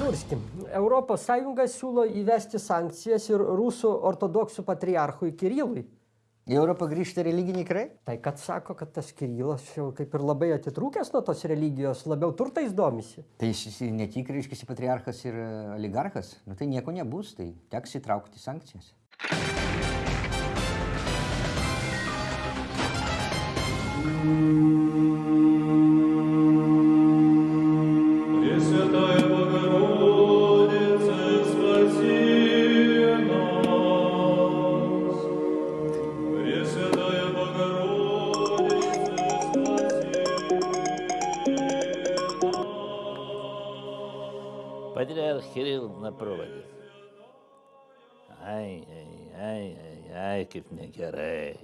Svarskim. Europos Sąjunga siūlo įvesti sankcijas ir rusų ortodoksų patriarchui Kirilui. Į Europą grįžta religiniai karai? Tai kad sako, kad tas Kirilas jau kaip ir labai atitrūkęs nuo tos religijos, labiau turtais domisi. Tai jis ne tik, reiškia, patriarchas ir e, oligarchas, nu tai nieko nebus, tai teks įtraukti sankcijas. Thank you. Патриарх Кирилл на проводе. Ai, ai, ai, ai, ai, kaip negerai.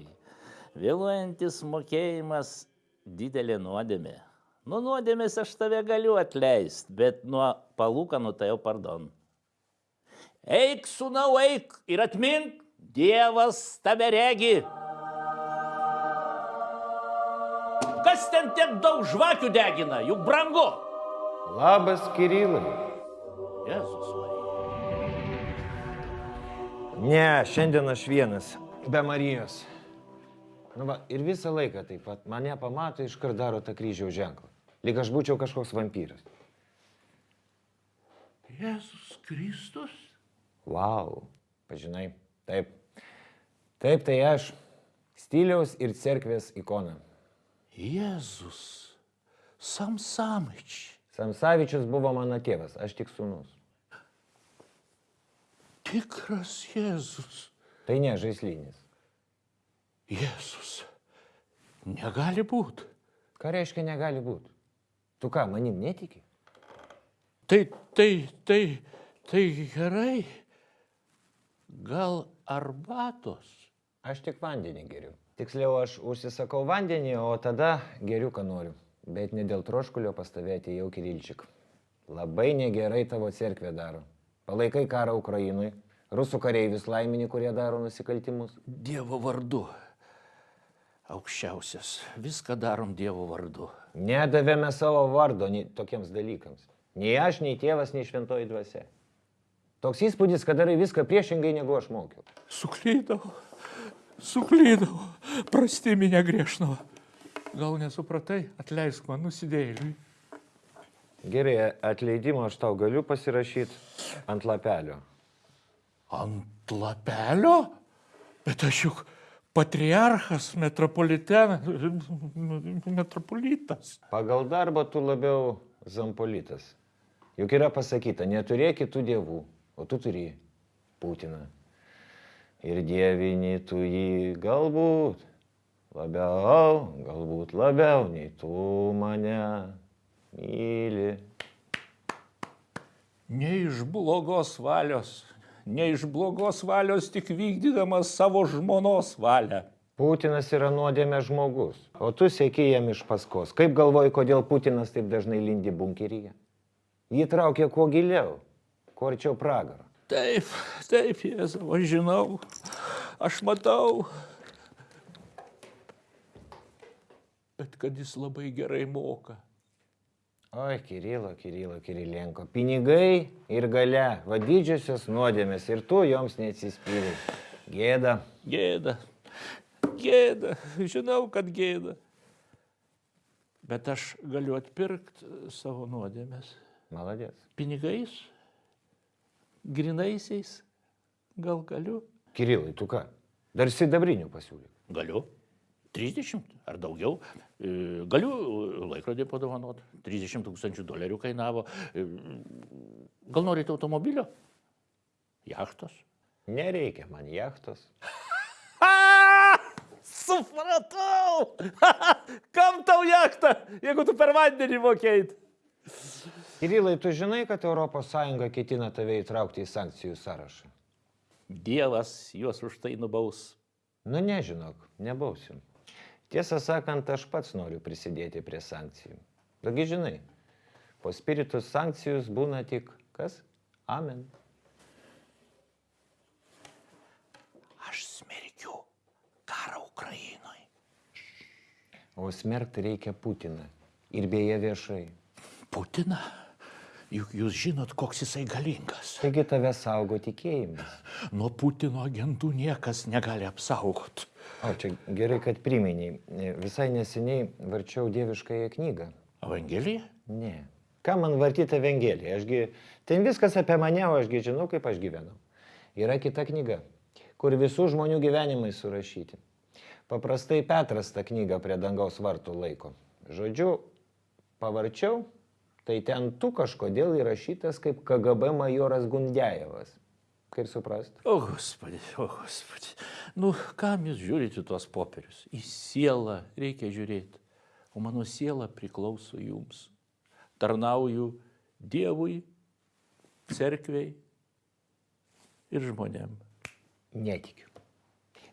Vėluojantis mokėjimas didelė nuodėmė. Nuo nuodėmės aš tave galiu atleisti, bet nuo palūkanų tai jau pardon. Eik, sunau, eik ir atmink, Dievas tave regi. Kas ten tiek daug žvakių degina, juk brangu. Labas, Kirilai. Jėzus Marija. Ne, šiandien aš vienas, be Marijos. Nu va, ir visą laiką taip pat mane pamato iškart daro tą kryžiaus ženklą. Lyg aš būčiau kažkoks vampyras. Jėzus Kristus? Vau, pažinai, taip. Taip, tai aš. Stiliaus ir cerkvės ikona. Jėzus, Samsamič. Samsavičius buvo mano tėvas, aš tik sūnus. Tikras Jėzus. Tai ne žaislinis. Jėzus. Negali būti. Ką reiškia negali būti? Tu ką, manim netiki? Tai, tai, tai, tai gerai. Gal arbatos? Aš tik vandenį geriu. Tiksliau, aš užsisakau vandenį, o tada geriu, ką noriu. Bet ne dėl troškulio pastovėti jau Kirilčik. Labai negerai tavo cerkvė daro. Palaikai karą Ukrainui, rusų kareivius laimini, kurie daro nusikaltimus. Dievo vardu. Aukščiausias. Viską darom Dievo vardu. Nedavėme savo vardo nei, tokiems dalykams. Nei aš, nei tėvas, nei šventoji dvasia. Toks įspūdis, kad darai viską priešingai, negu aš mokiau. Suklydau, suklydau, prasti minė griežnavo. Gal nesupratai, atleisk man nusidėjėliui. Gerai, atleidimą aš tau galiu pasirašyti ant lapelio. Ant lapelio? Bet aš juk patriarchas, metropolitenas, metropolitas. Pagal darbą tu labiau zampolitas. Juk yra pasakyta, neturėk kitų dievų, o tu turi Putiną. Ir dievini tu jį galbūt labiau, galbūt labiau nei tu mane myli. Ne iš blogos valios, ne iš blogos valios, tik vykdydamas savo žmonos valią. Putinas yra nuodėmė žmogus, o tu sėki jam iš paskos. Kaip galvoji, kodėl Putinas taip dažnai lindi bunkeryje? Jį traukia kuo giliau, kuo arčiau pragaro. Taip, taip, Jėzau, aš žinau, aš matau. Bet kad jis labai gerai moka. Oi, Kirilo, Kirilo, Kirilenko. Pinigai ir gale, va didžiosios nuodėmės ir tu joms neatsispyrė. Gėda. Gėda, gėda, žinau, kad gėda. Bet aš galiu atpirkti savo nuodėmės. Maladės. Pinigais, grinaisiais, gal galiu? Kirilai, tu ką? Dar sidabrinių pasiūlyk. Galiu. 30 ar daugiau. E, Galiu laikrodį padovanoti. 30 tūkstančių dolerių kainavo. E, Gal norite automobilio? Jachtos? Nereikia man jachtos. Supratau! Kam tau jachtą, jeigu tu per vandenį mokėjai? Kirilai, tu žinai, kad ES ketina tave įtraukti į sankcijų sąrašą? Dievas juos už tai nubaus. Nu nežinok, nebausim. Tiesą sakant, aš pats noriu prisidėti prie sankcijų. Dagi žinai, po spiritus sankcijus būna tik kas? Amen. Aš smerkiu karą Ukrainoje. O smerkti reikia Putiną. Ir beje viešai. Putiną? juk jūs žinot, koks jisai galingas. Taigi tave saugo tikėjimas. Nuo Putino agentų niekas negali apsaugoti. O čia gerai, kad priminiai. Visai neseniai varčiau dieviškąją knygą. Evangelija? Ne. Ką man vartyti Evangeliją? Ašgi, ten viskas apie mane, o ašgi žinau, kaip aš gyvenu. Yra kita knyga, kur visų žmonių gyvenimai surašyti. Paprastai Petras tą knygą prie dangaus vartų laiko. Žodžiu, pavarčiau, tai ten tu kažkodėl įrašytas kaip KGB majoras Gundėjevas. Kaip suprast? O, gospodи, o, gospodi. Nu, kam jūs žiūrite tuos popierius? Į sielą reikia žiūrėti. O mano siela priklauso jums. Tarnauju Dievui, cerkviai ir žmonėm. Netikiu.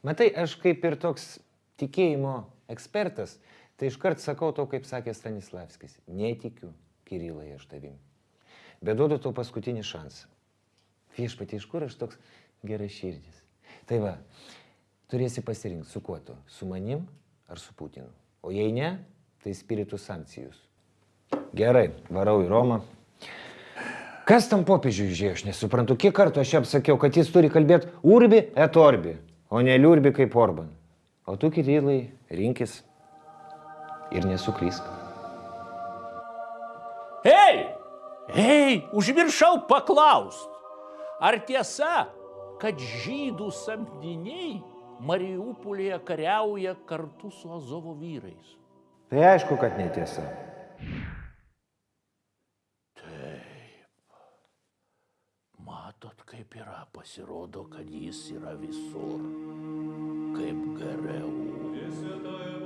Matai, aš kaip ir toks tikėjimo ekspertas, tai iškart sakau to, kaip sakė Stanislavskis. Netikiu, Kirilai, aš tavim. Bet duodu tau paskutinį šansą. Viešpatie, iš kur aš toks geras širdis. Tai va, turėsi pasirinkti, su kuo tu. Su manim ar su Putinu. O jei ne, tai spiritų sankcijus. Gerai, varau į Romą. Kas tam popiežiui išėjo, aš nesuprantu, kiek kartų aš jam sakiau, kad jis turi kalbėti urbi et orbi, o ne liurbi kaip Orban. O tu, Kirilai, rinkis ir nesuklysk. Hei! Hei, užmiršau paklaust. Ar tiesa, kad žydų samdiniai Mariupolėje kariauja kartu su Azovo vyrais? Tai aišku, kad netiesa. Taip. Matot, kaip yra, pasirodo, kad jis yra visur. Kaip geriau. Visi tai